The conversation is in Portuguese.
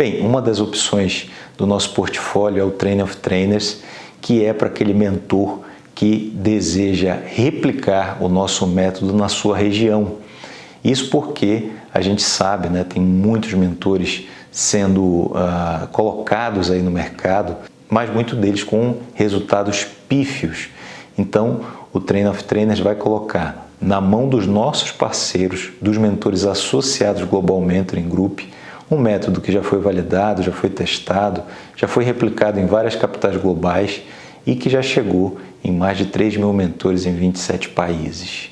Bem, uma das opções do nosso portfólio é o Train of Trainers, que é para aquele mentor que deseja replicar o nosso método na sua região. Isso porque a gente sabe, né, tem muitos mentores sendo uh, colocados aí no mercado, mas muitos deles com resultados pífios. Então, o Train of Trainers vai colocar na mão dos nossos parceiros, dos mentores associados Global Mentoring Group, um método que já foi validado, já foi testado, já foi replicado em várias capitais globais e que já chegou em mais de 3 mil mentores em 27 países.